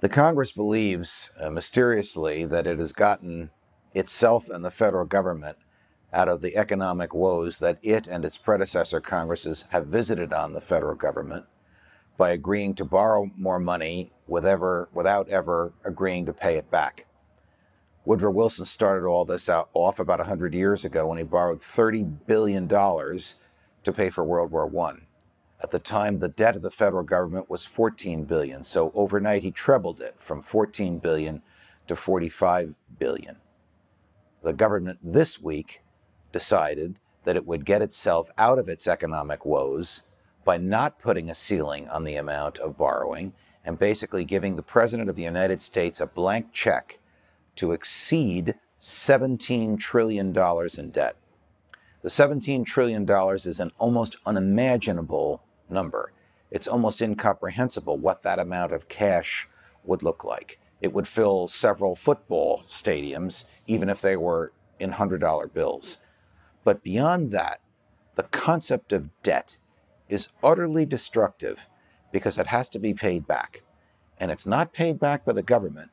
The Congress believes uh, mysteriously that it has gotten itself and the federal government out of the economic woes that it and its predecessor Congresses have visited on the federal government by agreeing to borrow more money with ever, without ever agreeing to pay it back. Woodrow Wilson started all this out off about 100 years ago when he borrowed $30 billion to pay for World War I. At the time, the debt of the federal government was 14 billion, so overnight he trebled it from 14 billion to 45 billion. The government this week decided that it would get itself out of its economic woes by not putting a ceiling on the amount of borrowing and basically giving the President of the United States a blank check to exceed $17 trillion in debt. The $17 trillion is an almost unimaginable number. It's almost incomprehensible what that amount of cash would look like. It would fill several football stadiums, even if they were in $100 bills. But beyond that, the concept of debt is utterly destructive because it has to be paid back. And it's not paid back by the government,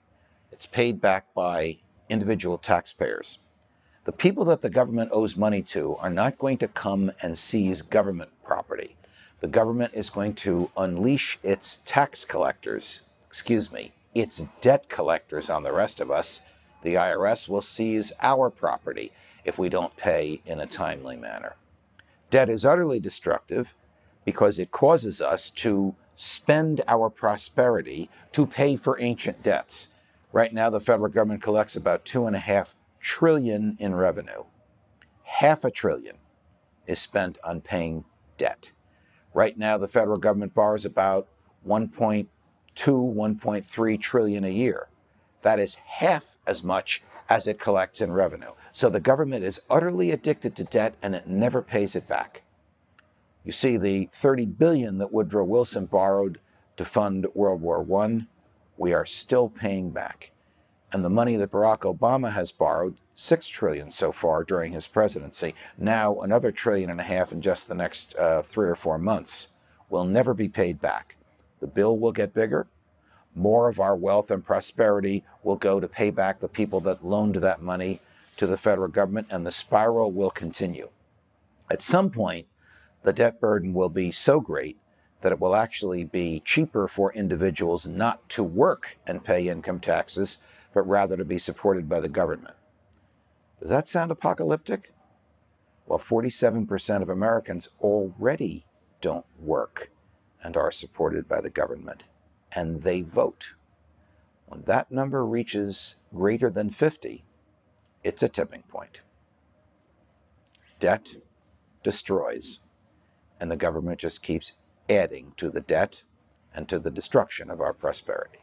it's paid back by individual taxpayers. The people that the government owes money to are not going to come and seize government property. The government is going to unleash its tax collectors, excuse me, its debt collectors on the rest of us. The IRS will seize our property if we don't pay in a timely manner. Debt is utterly destructive because it causes us to spend our prosperity to pay for ancient debts. Right now, the federal government collects about two and a half trillion in revenue. Half a trillion is spent on paying debt. Right now, the federal government borrows about 1.2, 1.3 trillion a year. That is half as much as it collects in revenue. So the government is utterly addicted to debt and it never pays it back. You see, the 30 billion that Woodrow Wilson borrowed to fund World War I we are still paying back. And the money that Barack Obama has borrowed, six trillion so far during his presidency, now another trillion and a half in just the next uh, three or four months, will never be paid back. The bill will get bigger. More of our wealth and prosperity will go to pay back the people that loaned that money to the federal government, and the spiral will continue. At some point, the debt burden will be so great that it will actually be cheaper for individuals not to work and pay income taxes, but rather to be supported by the government. Does that sound apocalyptic? Well, 47% of Americans already don't work and are supported by the government, and they vote. When that number reaches greater than 50, it's a tipping point. Debt destroys, and the government just keeps adding to the debt and to the destruction of our prosperity.